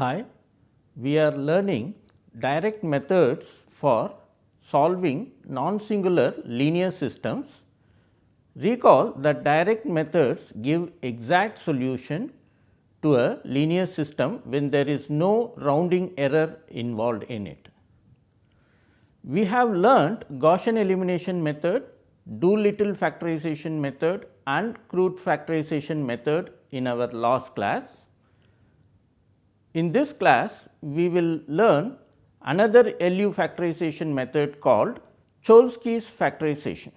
Hi, we are learning direct methods for solving non-singular linear systems. Recall that direct methods give exact solution to a linear system when there is no rounding error involved in it. We have learnt Gaussian elimination method, Doolittle factorization method and Crout factorization method in our last class. In this class, we will learn another LU factorization method called Cholesky's factorization.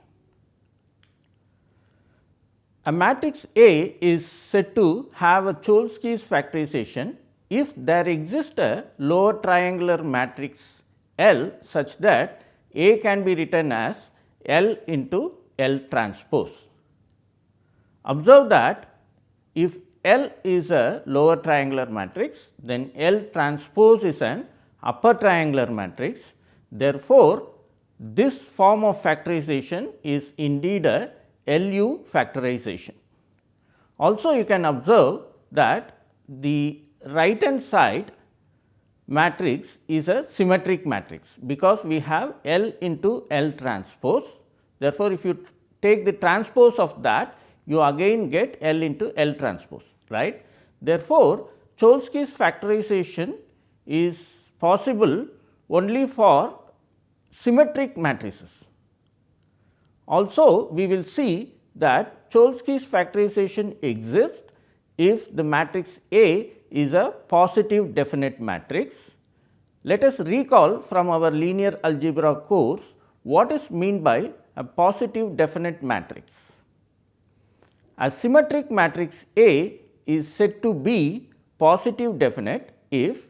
A matrix A is said to have a Cholesky's factorization if there exists a lower triangular matrix L such that A can be written as L into L transpose. Observe that if L is a lower triangular matrix, then L transpose is an upper triangular matrix. Therefore, this form of factorization is indeed a LU factorization. Also you can observe that the right hand side matrix is a symmetric matrix, because we have L into L transpose. Therefore, if you take the transpose of that you again get L into L transpose right. Therefore, Cholesky's factorization is possible only for symmetric matrices. Also, we will see that Cholesky's factorization exists if the matrix A is a positive definite matrix. Let us recall from our linear algebra course what is meant by a positive definite matrix. A symmetric matrix A is said to be positive definite if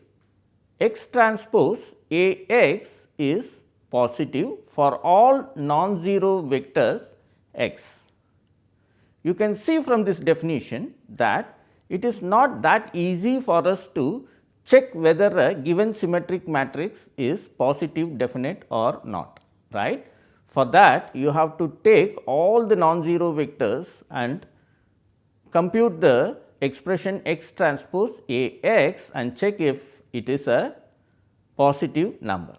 x transpose A x is positive for all non-zero vectors x. You can see from this definition that it is not that easy for us to check whether a given symmetric matrix is positive definite or not right. For that you have to take all the non-zero vectors and compute the expression x transpose A x and check if it is a positive number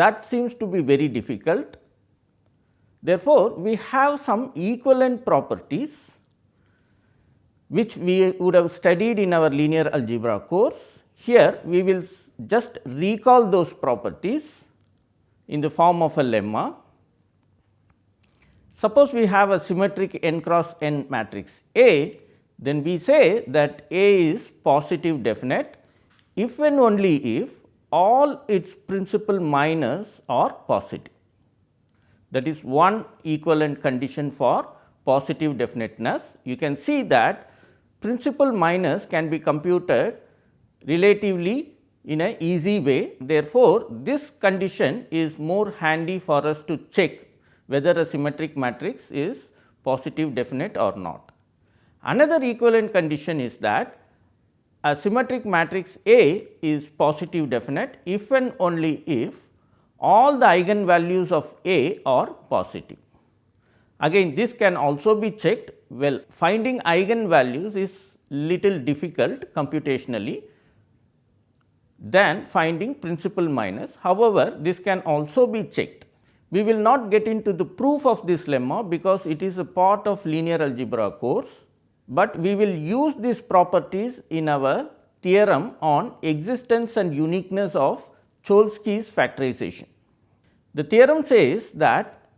that seems to be very difficult. Therefore, we have some equivalent properties which we would have studied in our linear algebra course. Here we will just recall those properties in the form of a lemma. Suppose we have a symmetric n cross n matrix A, then we say that A is positive definite if and only if all its principal minors are positive. That is one equivalent condition for positive definiteness. You can see that principal minors can be computed relatively in a easy way. Therefore, this condition is more handy for us to check whether a symmetric matrix is positive definite or not. Another equivalent condition is that a symmetric matrix A is positive definite if and only if all the eigenvalues of A are positive. Again this can also be checked well finding eigenvalues is little difficult computationally than finding principal minors. However, this can also be checked. We will not get into the proof of this lemma because it is a part of linear algebra course but we will use these properties in our theorem on existence and uniqueness of Cholesky's factorization. The theorem says that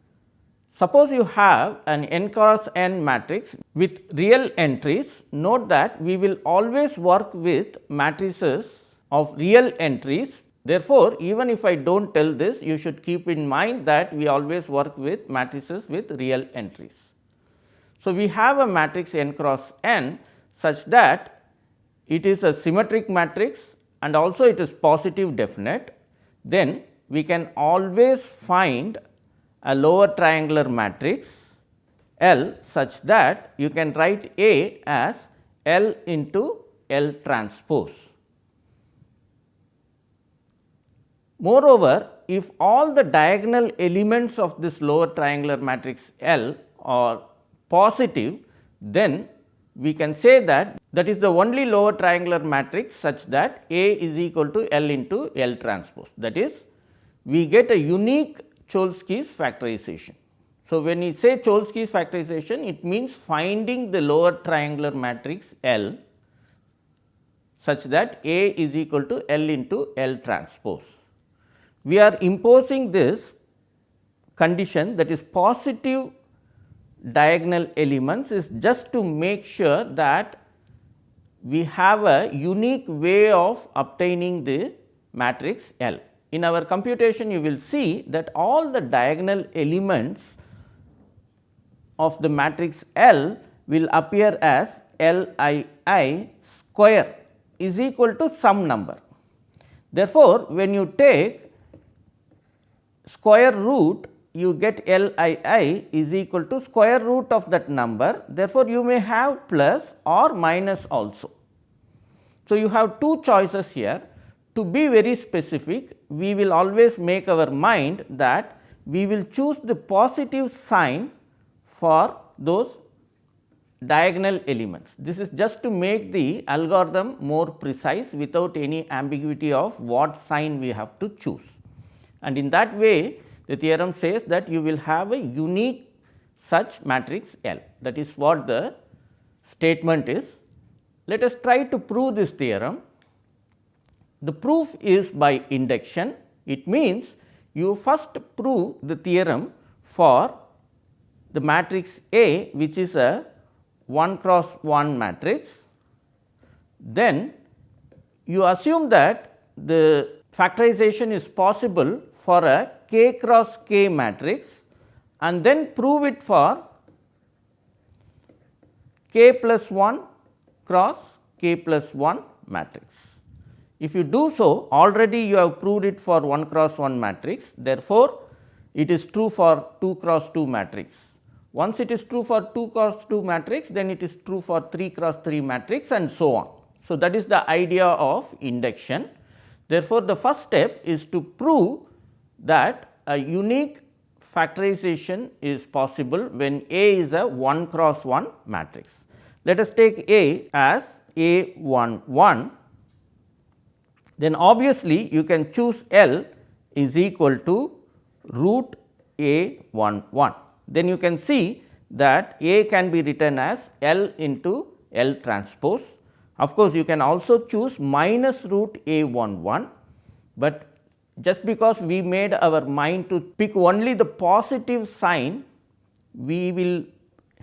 suppose you have an n cross n matrix with real entries, note that we will always work with matrices of real entries. Therefore, even if I do not tell this, you should keep in mind that we always work with matrices with real entries. So, we have a matrix n cross n such that it is a symmetric matrix and also it is positive definite, then we can always find a lower triangular matrix L such that you can write A as L into L transpose. Moreover, if all the diagonal elements of this lower triangular matrix L are positive, then we can say that that is the only lower triangular matrix such that A is equal to L into L transpose. That is we get a unique Cholesky's factorization. So, when we say Cholesky's factorization it means finding the lower triangular matrix L such that A is equal to L into L transpose. We are imposing this condition that is positive diagonal elements is just to make sure that we have a unique way of obtaining the matrix L. In our computation you will see that all the diagonal elements of the matrix L will appear as L i i square is equal to some number. Therefore, when you take square root you get L i i is equal to square root of that number. Therefore, you may have plus or minus also. So, you have two choices here. To be very specific, we will always make our mind that we will choose the positive sign for those diagonal elements. This is just to make the algorithm more precise without any ambiguity of what sign we have to choose. And in that way the theorem says that you will have a unique such matrix L that is what the statement is. Let us try to prove this theorem. The proof is by induction. It means you first prove the theorem for the matrix A which is a 1 cross 1 matrix. Then you assume that the factorization is possible for a k cross k matrix and then prove it for k plus 1 cross k plus 1 matrix. If you do so already you have proved it for 1 cross 1 matrix therefore, it is true for 2 cross 2 matrix. Once it is true for 2 cross 2 matrix then it is true for 3 cross 3 matrix and so on. So, that is the idea of induction. Therefore, the first step is to prove that a unique factorization is possible when A is a 1 cross 1 matrix. Let us take A as A 1 1, then obviously, you can choose L is equal to root A 1 1. Then you can see that A can be written as L into L transpose. Of course, you can also choose minus root A 1 1, but just because we made our mind to pick only the positive sign, we will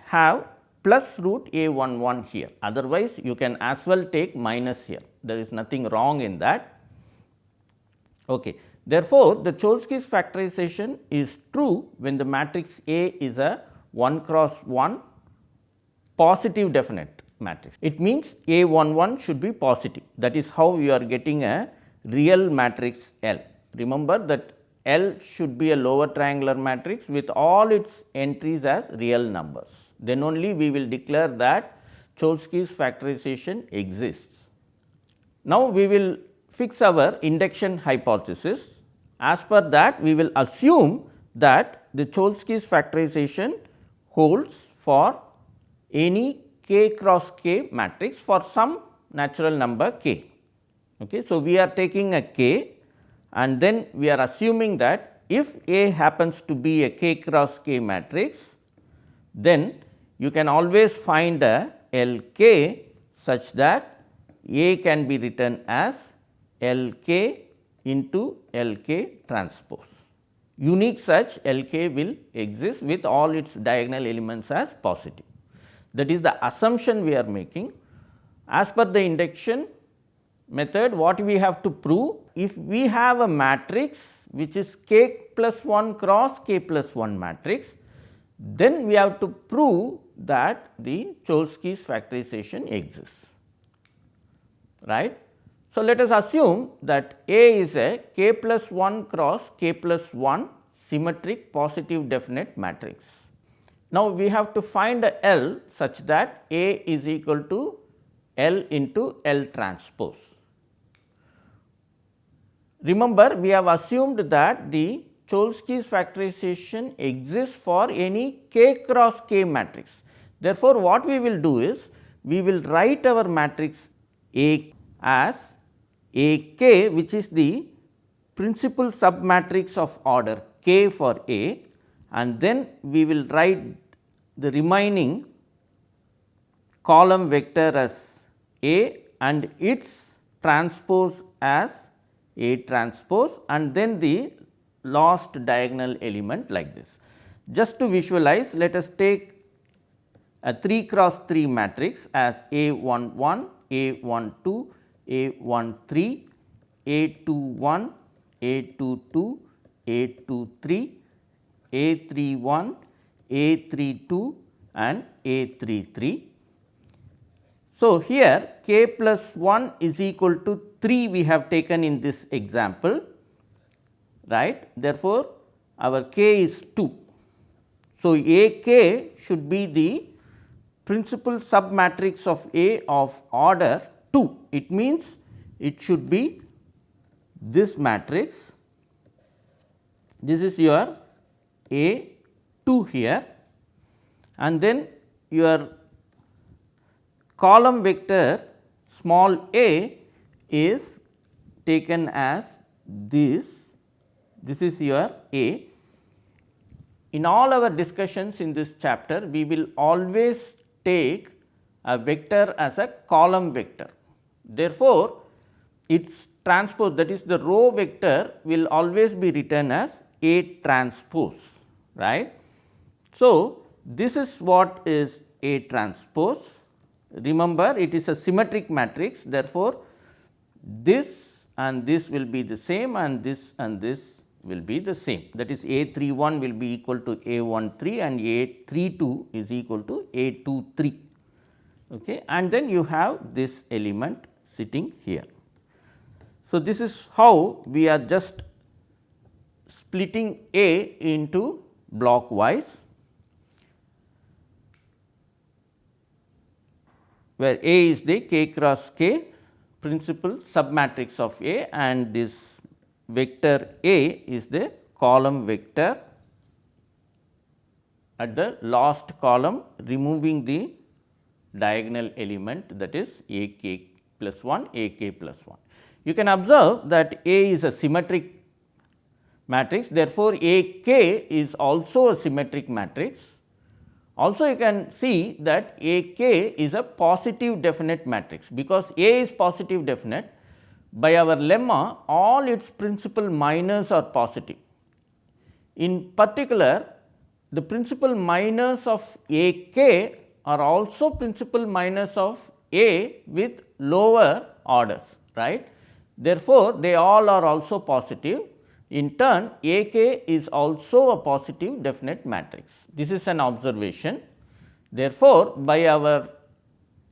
have plus root a 1 1 here. Otherwise, you can as well take minus here. There is nothing wrong in that. Okay. Therefore, the Cholesky's factorization is true when the matrix A is a 1 cross 1 positive definite matrix. It means A 1 1 should be positive. That is how you are getting a real matrix L. Remember that L should be a lower triangular matrix with all its entries as real numbers. Then only we will declare that Cholesky's factorization exists. Now, we will fix our induction hypothesis. As per that, we will assume that the Cholesky's factorization holds for any k cross k matrix for some natural number k. Okay. So, we are taking a k and then we are assuming that if A happens to be a k cross k matrix, then you can always find a L k such that A can be written as L k into L k transpose. Unique such L k will exist with all its diagonal elements as positive. That is the assumption we are making. As per the induction method what we have to prove if we have a matrix which is k plus 1 cross k plus 1 matrix then we have to prove that the Cholesky's factorization exists right. So, let us assume that A is a k plus 1 cross k plus 1 symmetric positive definite matrix. Now, we have to find a L such that A is equal to L into L transpose. Remember we have assumed that the Cholesky's factorization exists for any k cross k matrix. Therefore, what we will do is we will write our matrix A as A k which is the principal submatrix of order k for A and then we will write the remaining column vector as A and its transpose as A transpose and then the last diagonal element like this. Just to visualize let us take a 3 cross 3 matrix as A 1 1, A 1 2, A 1 3, A 2 1, A 2 2, A 2 3, A 3 1, A 3 2 and A 3 3. So, here k plus 1 is equal to 3 we have taken in this example right. Therefore, our k is 2. So, A k should be the principal submatrix of A of order 2. It means it should be this matrix. This is your A 2 here and then your column vector small a is taken as this, this is your A. In all our discussions in this chapter, we will always take a vector as a column vector. Therefore, its transpose that is the row vector will always be written as A transpose right. So, this is what is A transpose remember it is a symmetric matrix therefore, this and this will be the same and this and this will be the same that is A 3 1 will be equal to A 1 3 and A 3 2 is equal to A 2 3 okay. and then you have this element sitting here. So, this is how we are just splitting A into block wise where A is the k cross k principal submatrix of A and this vector A is the column vector at the last column removing the diagonal element that is A k plus 1 A k plus 1. You can observe that A is a symmetric matrix therefore, A k is also a symmetric matrix. Also you can see that A k is a positive definite matrix because A is positive definite by our lemma all its principal minors are positive. In particular the principal minors of A k are also principal minors of A with lower orders right. Therefore, they all are also positive in turn A k is also a positive definite matrix. This is an observation. Therefore, by our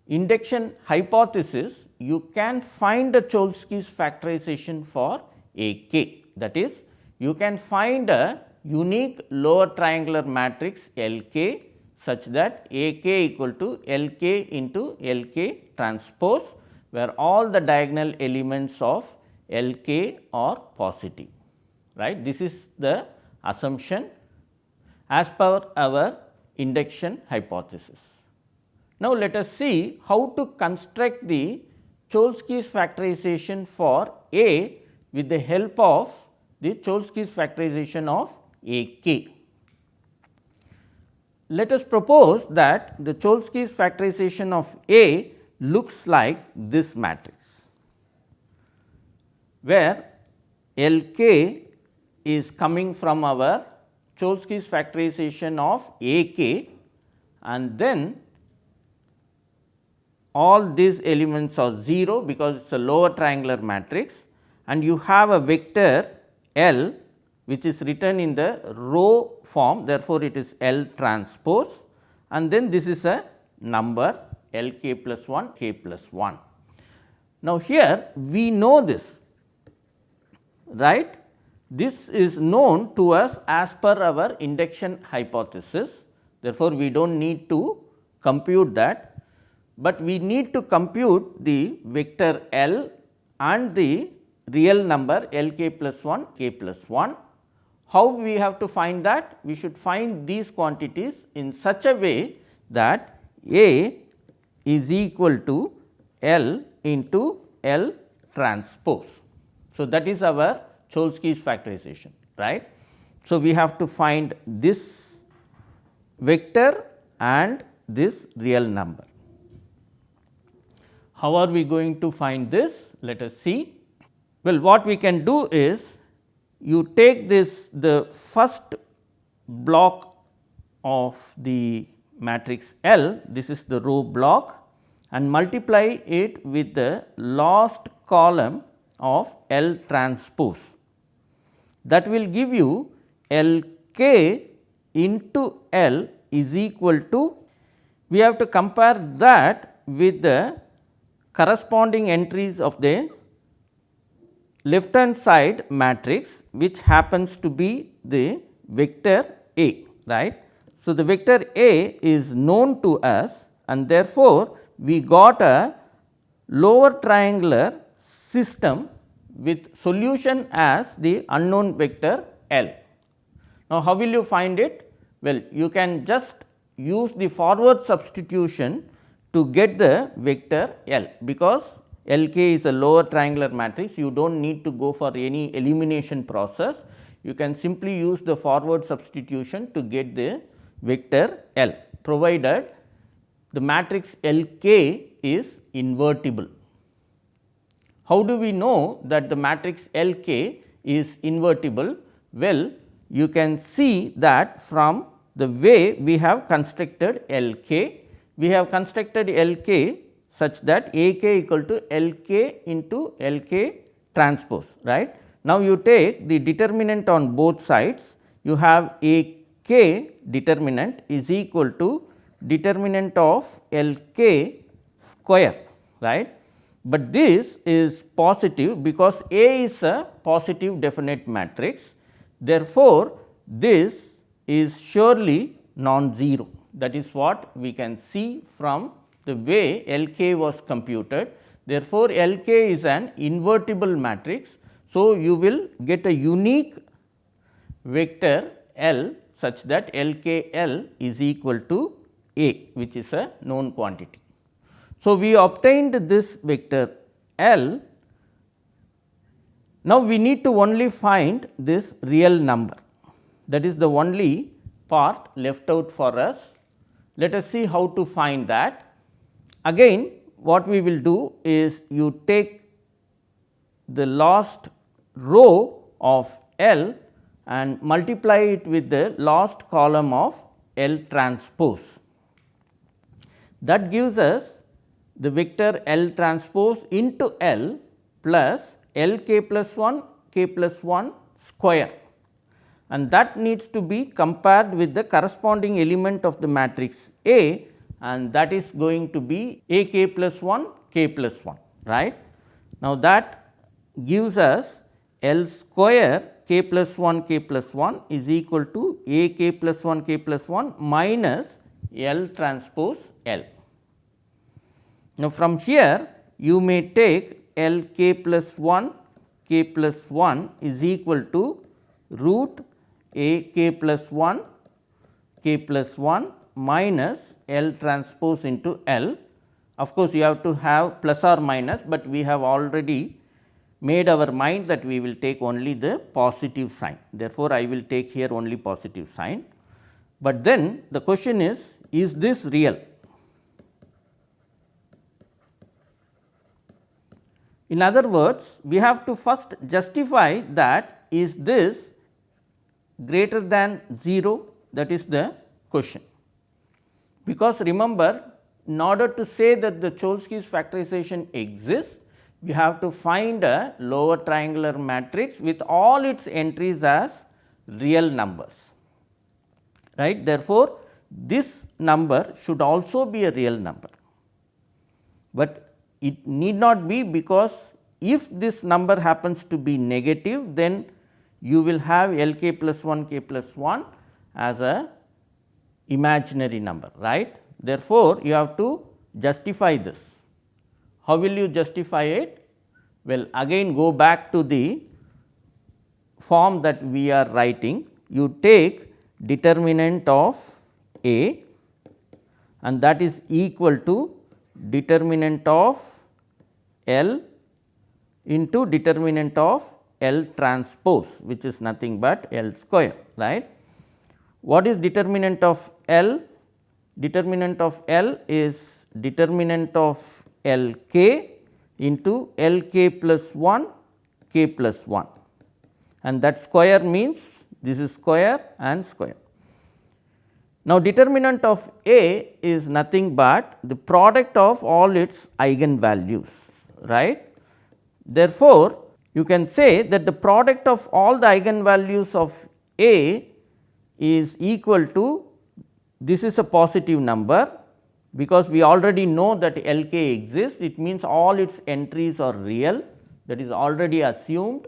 induction hypothesis you can find the Cholesky's factorization for A k that is you can find a unique lower triangular matrix L k such that A k equal to L k into L k transpose where all the diagonal elements of L k are positive right. This is the assumption as per our induction hypothesis. Now, let us see how to construct the Cholesky's factorization for A with the help of the Cholesky's factorization of A k. Let us propose that the Cholesky's factorization of A looks like this matrix, where L k is coming from our Cholesky's factorization of A k. And then all these elements are 0 because it is a lower triangular matrix. And you have a vector L which is written in the row form. Therefore, it is L transpose. And then this is a number L k plus 1 k plus 1. Now, here we know this right this is known to us as per our induction hypothesis therefore, we do not need to compute that but we need to compute the vector L and the real number L k plus 1 k plus 1. How we have to find that? We should find these quantities in such a way that A is equal to L into L transpose. So, that is our Cholesky's factorization right. So, we have to find this vector and this real number. How are we going to find this? Let us see. Well, what we can do is you take this the first block of the matrix L, this is the row block and multiply it with the last column of L transpose. That will give you L k into L is equal to, we have to compare that with the corresponding entries of the left hand side matrix which happens to be the vector A right. So, the vector A is known to us and therefore, we got a lower triangular system with solution as the unknown vector L. Now, how will you find it? Well, you can just use the forward substitution to get the vector L because L k is a lower triangular matrix you do not need to go for any elimination process you can simply use the forward substitution to get the vector L provided the matrix L k is invertible. How do we know that the matrix L k is invertible? Well, you can see that from the way we have constructed L k. We have constructed L k such that A k equal to L k into L k transpose right. Now, you take the determinant on both sides you have A k determinant is equal to determinant of L k square right. But this is positive because A is a positive definite matrix therefore, this is surely non-zero that is what we can see from the way L k was computed. Therefore, L k is an invertible matrix so, you will get a unique vector L such that L k L is equal to A which is a known quantity. So, we obtained this vector L. Now, we need to only find this real number that is the only part left out for us. Let us see how to find that. Again what we will do is you take the last row of L and multiply it with the last column of L transpose. That gives us the vector L transpose into L plus L k plus 1 k plus 1 square and that needs to be compared with the corresponding element of the matrix A and that is going to be A k plus 1 k plus 1 right. Now, that gives us L square k plus 1 k plus 1 is equal to A k plus 1 k plus 1 minus L transpose L. Now, from here you may take L k plus 1 k plus 1 is equal to root A k plus 1 k plus 1 minus L transpose into L. Of course, you have to have plus or minus, but we have already made our mind that we will take only the positive sign. Therefore, I will take here only positive sign, but then the question is, is this real? In other words, we have to first justify that is this greater than 0 that is the question. Because remember in order to say that the Cholesky's factorization exists, we have to find a lower triangular matrix with all its entries as real numbers right. Therefore, this number should also be a real number, but it need not be because if this number happens to be negative then you will have L k plus 1 k plus 1 as a imaginary number right. Therefore, you have to justify this how will you justify it? Well, again go back to the form that we are writing. You take determinant of A and that is equal to determinant of L into determinant of L transpose which is nothing but L square right. What is determinant of L? Determinant of L is determinant of L k into L k plus 1 k plus 1 and that square means this is square and square. Now, determinant of A is nothing but the product of all its eigenvalues right. Therefore, you can say that the product of all the eigenvalues of A is equal to this is a positive number because we already know that L k exists it means all its entries are real that is already assumed.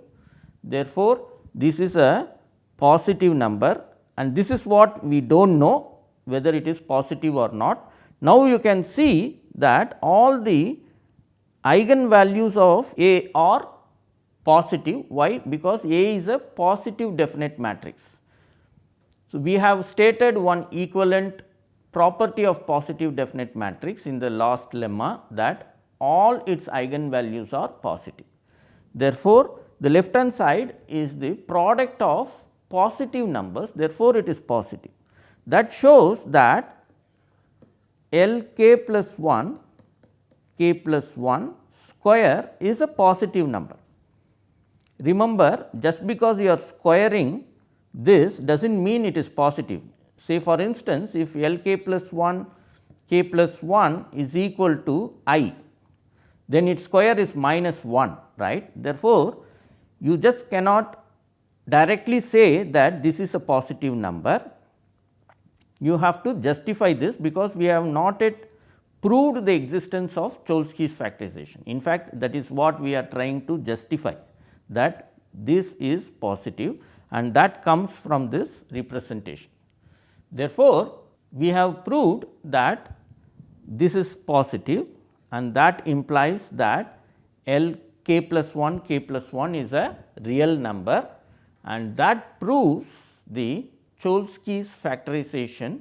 Therefore, this is a positive number and this is what we do not know whether it is positive or not. Now, you can see that all the eigenvalues of A are positive. Why? Because A is a positive definite matrix. So, we have stated one equivalent property of positive definite matrix in the last lemma that all its eigenvalues are positive. Therefore, the left hand side is the product of positive numbers therefore, it is positive. That shows that L k plus 1 k plus 1 square is a positive number. Remember just because you are squaring this does not mean it is positive. Say for instance, if L k plus 1 k plus 1 is equal to i, then its square is minus 1 right. Therefore, you just cannot directly say that this is a positive number. You have to justify this because we have not yet proved the existence of Cholesky's factorization. In fact, that is what we are trying to justify that this is positive and that comes from this representation. Therefore, we have proved that this is positive and that implies that L k plus 1 k plus 1 is a real number and that proves the Cholesky's factorization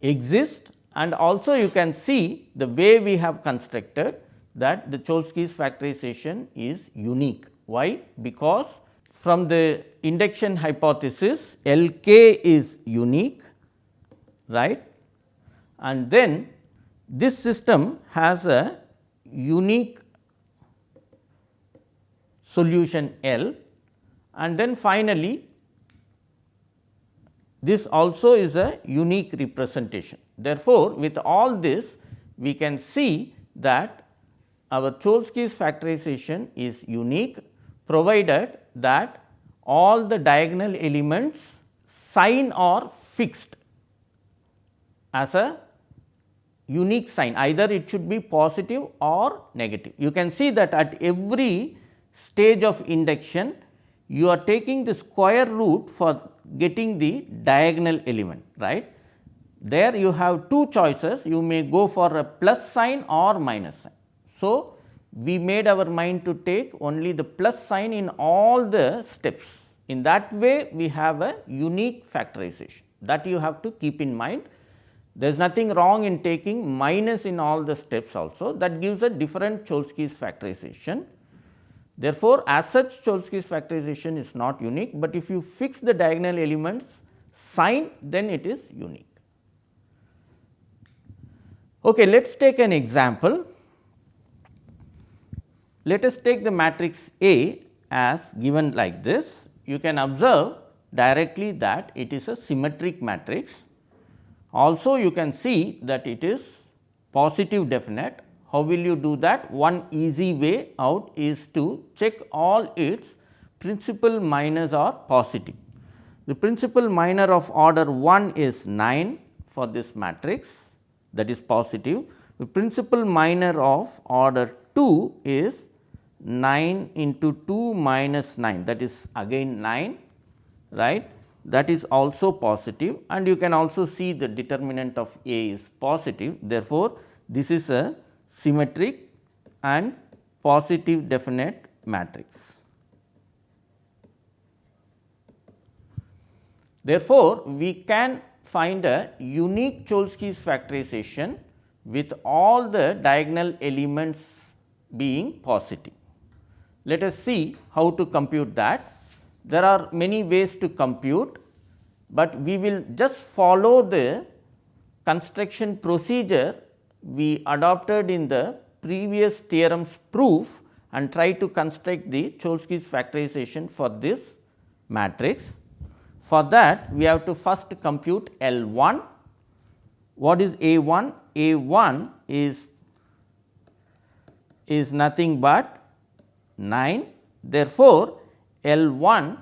exists and also you can see the way we have constructed that the Cholesky's factorization is unique. Why? Because from the induction hypothesis L k is unique right and then this system has a unique solution L and then finally, this also is a unique representation. Therefore, with all this we can see that our Cholesky's factorization is unique provided that all the diagonal elements sign are fixed as a unique sign either it should be positive or negative. You can see that at every stage of induction you are taking the square root for getting the diagonal element right. There you have two choices you may go for a plus sign or minus sign. So, we made our mind to take only the plus sign in all the steps. In that way we have a unique factorization that you have to keep in mind. There is nothing wrong in taking minus in all the steps also that gives a different Cholesky's factorization. Therefore, as such Cholesky's factorization is not unique, but if you fix the diagonal elements sign then it is unique. Okay, let us take an example. Let us take the matrix A as given like this. You can observe directly that it is a symmetric matrix. Also you can see that it is positive definite how will you do that? One easy way out is to check all its principal minors are positive. The principal minor of order 1 is 9 for this matrix that is positive. The principal minor of order 2 is 9 into 2 minus 9 that is again 9 right that is also positive and you can also see the determinant of A is positive. Therefore, this is a symmetric and positive definite matrix. Therefore, we can find a unique Cholesky's factorization with all the diagonal elements being positive. Let us see how to compute that. There are many ways to compute, but we will just follow the construction procedure we adopted in the previous theorem's proof and try to construct the Cholesky's factorization for this matrix. For that we have to first compute L 1. What is A 1? A 1 is is nothing but 9. Therefore, L 1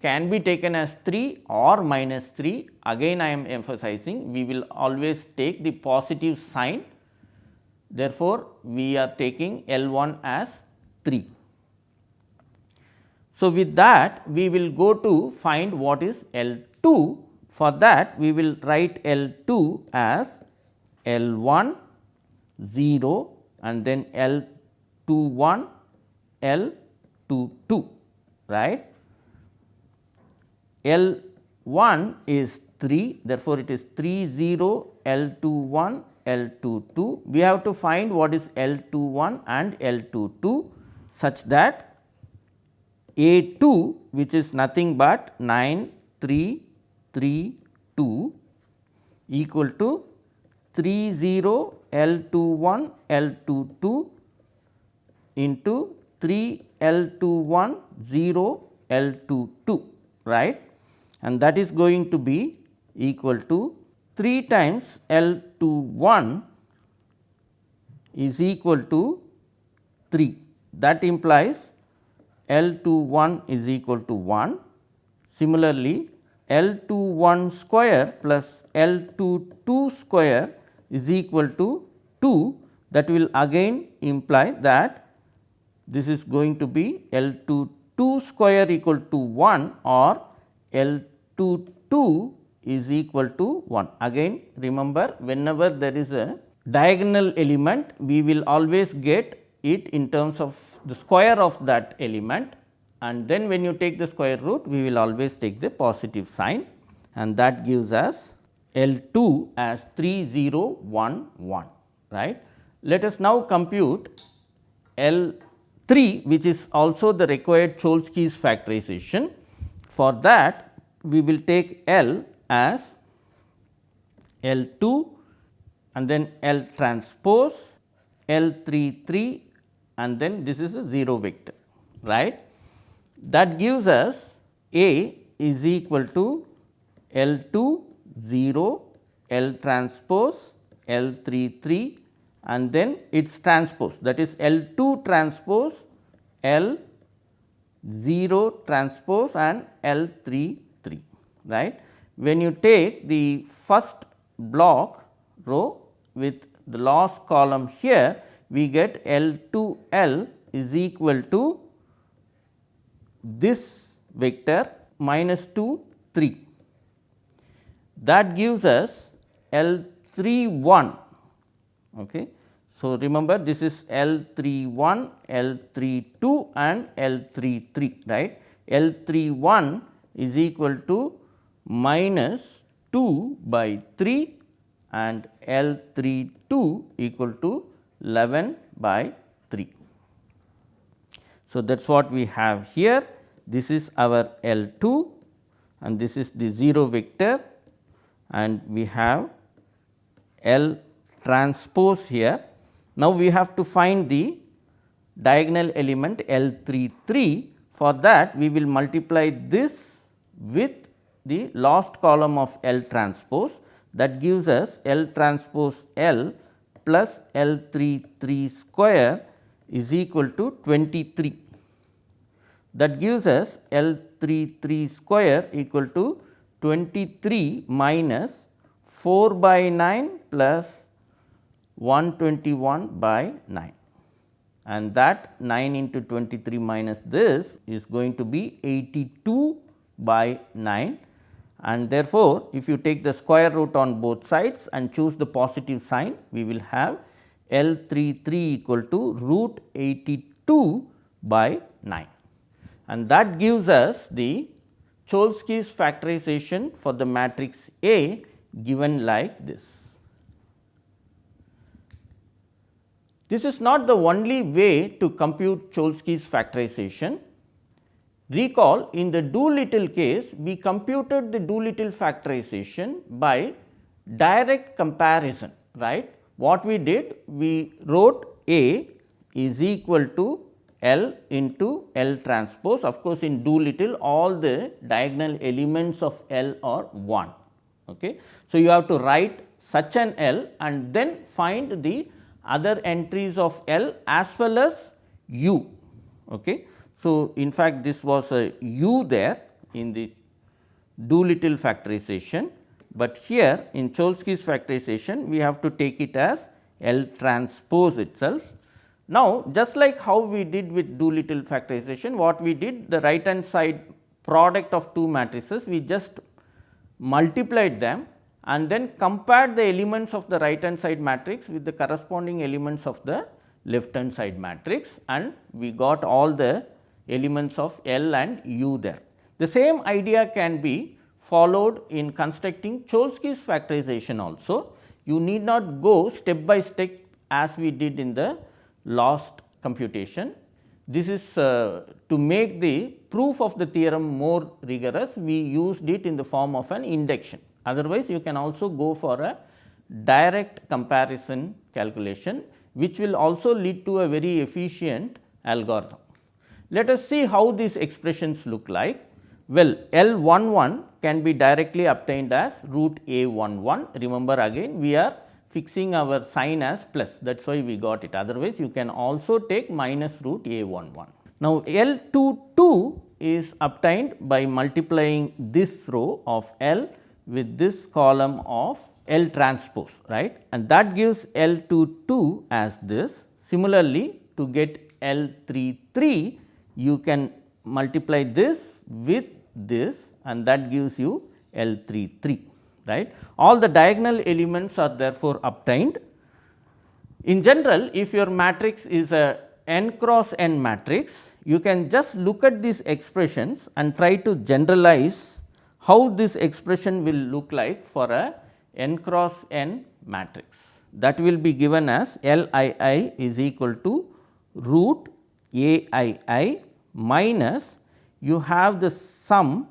can be taken as 3 or minus 3 again I am emphasizing we will always take the positive sign. Therefore, we are taking L 1 as 3. So, with that we will go to find what is L 2 for that we will write L 2 as L 1 0 and then L 2 1 L 2 2 right. L 1 is 3 therefore, it is 3 0 L 2 1 L 2 2. We have to find what is L 2 1 and L 2 2 such that A 2 which is nothing but 9 3 3 2 equal to 3 0 L 2 1 L 2 2 into 3 L 2 1 0 L 2 2 right and that is going to be equal to 3 times L 2 1 is equal to 3 that implies L 2 1 is equal to 1. Similarly, L 2 1 square plus L 2 2 square is equal to 2 that will again imply that this is going to be L 2 2 square equal to 1 or L 2 2 is equal to 1. Again remember whenever there is a diagonal element we will always get it in terms of the square of that element and then when you take the square root we will always take the positive sign and that gives us L 2 as 3 0 1 1 right. Let us now compute L 3 which is also the required Cholesky's factorization. For that we will take L as L 2 and then L transpose L 3 3 and then this is a 0 vector right. That gives us A is equal to L 2 0 L transpose L 3 3 and then its transpose that is L 2 transpose L 0 transpose and L 3 3 right. When you take the first block row with the last column here we get L 2 L is equal to this vector minus 2 3 that gives us L 3 1 Okay. So, remember this is L 3 1, L 3 2 and L 3 3 right. L 3 1 is equal to minus 2 by 3 and L 3 2 equal to 11 by 3. So, that is what we have here. This is our L 2 and this is the 0 vector and we have L transpose here. Now, we have to find the diagonal element L 3 3 for that we will multiply this with the last column of L transpose that gives us L transpose L plus L 3 3 square is equal to 23. That gives us L 3 3 square equal to 23 minus 4 by 9 plus 121 by 9 and that 9 into 23 minus this is going to be 82 by 9 and therefore, if you take the square root on both sides and choose the positive sign we will have L 3 3 equal to root 82 by 9 and that gives us the Cholesky's factorization for the matrix A given like this. This is not the only way to compute Cholesky's factorization. Recall in the Doolittle case, we computed the Doolittle factorization by direct comparison, right. What we did? We wrote A is equal to L into L transpose. Of course, in Doolittle all the diagonal elements of L are 1. Okay. So, you have to write such an L and then find the other entries of L as well as U. Okay. So, in fact, this was a U there in the Doolittle factorization, but here in Cholesky's factorization we have to take it as L transpose itself. Now, just like how we did with Doolittle factorization, what we did the right hand side product of two matrices, we just multiplied them and then compared the elements of the right hand side matrix with the corresponding elements of the left hand side matrix and we got all the elements of L and U there. The same idea can be followed in constructing Cholesky's factorization also. You need not go step by step as we did in the last computation. This is uh, to make the proof of the theorem more rigorous, we used it in the form of an induction. Otherwise, you can also go for a direct comparison calculation, which will also lead to a very efficient algorithm. Let us see how these expressions look like. Well, L 1 1 can be directly obtained as root A 1 1. Remember again we are fixing our sign as plus that is why we got it otherwise you can also take minus root A 1 1. Now, L 2 2 is obtained by multiplying this row of L with this column of L transpose right and that gives L 2 2 as this. Similarly, to get L 3 3 you can multiply this with this and that gives you L 3 3 right. All the diagonal elements are therefore obtained. In general, if your matrix is a n cross n matrix, you can just look at these expressions and try to generalize how this expression will look like for a n cross n matrix. That will be given as L i i is equal to root A i i minus you have the sum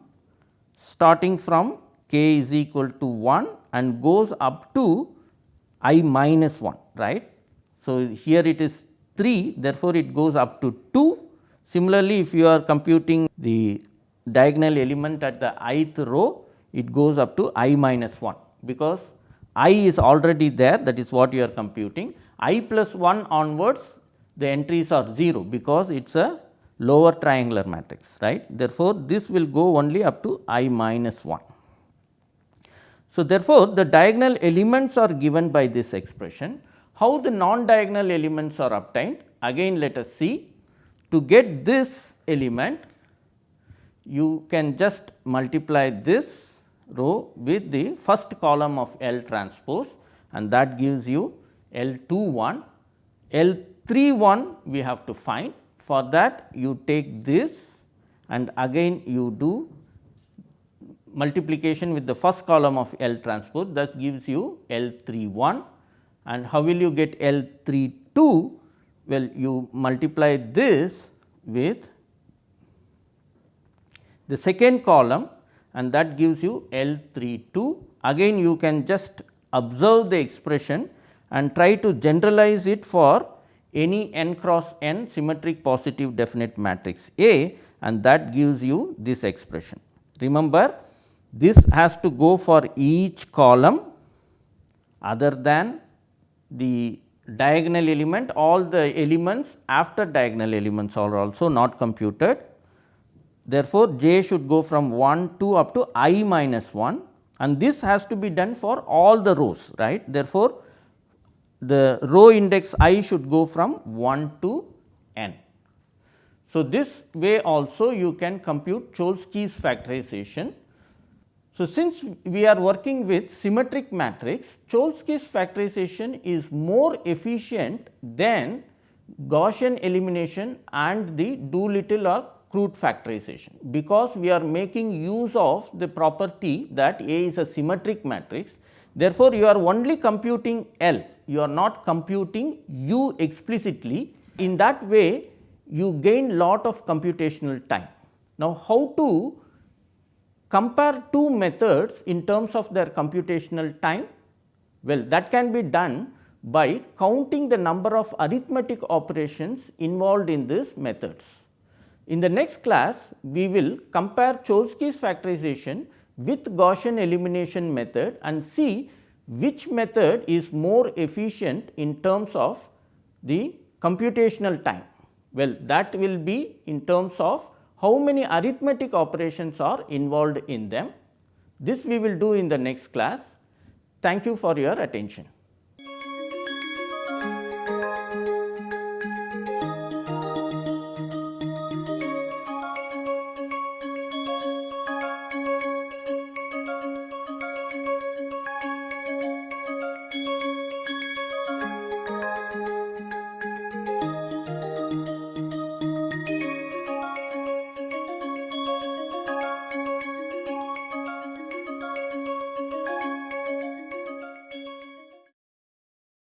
starting from k is equal to 1 and goes up to i minus 1 right. So, here it is 3 therefore, it goes up to 2. Similarly, if you are computing the diagonal element at the ith row, it goes up to i minus 1, because i is already there that is what you are computing. i plus 1 onwards the entries are 0, because it is a lower triangular matrix right. Therefore, this will go only up to i minus 1. So, therefore, the diagonal elements are given by this expression. How the non diagonal elements are obtained? Again let us see. To get this element you can just multiply this row with the first column of L transpose and that gives you L 2 1. L 3 1 we have to find for that you take this and again you do multiplication with the first column of L transpose thus gives you L 3 1 and how will you get L 3 2? Well, you multiply this with the second column and that gives you L 3 2. Again you can just observe the expression and try to generalize it for any n cross n symmetric positive definite matrix A and that gives you this expression. Remember this has to go for each column other than the diagonal element all the elements after diagonal elements are also not computed Therefore, j should go from 1 to up to i minus 1 and this has to be done for all the rows right. Therefore, the row index i should go from 1 to n. So, this way also you can compute Cholesky's factorization. So, since we are working with symmetric matrix, Cholesky's factorization is more efficient than Gaussian elimination and the Doolittle or Crout factorization, because we are making use of the property that A is a symmetric matrix. Therefore, you are only computing L you are not computing u explicitly. In that way, you gain lot of computational time. Now, how to compare two methods in terms of their computational time? Well, that can be done by counting the number of arithmetic operations involved in these methods. In the next class, we will compare Cholesky's factorization with Gaussian elimination method and see which method is more efficient in terms of the computational time. Well, that will be in terms of how many arithmetic operations are involved in them. This we will do in the next class. Thank you for your attention.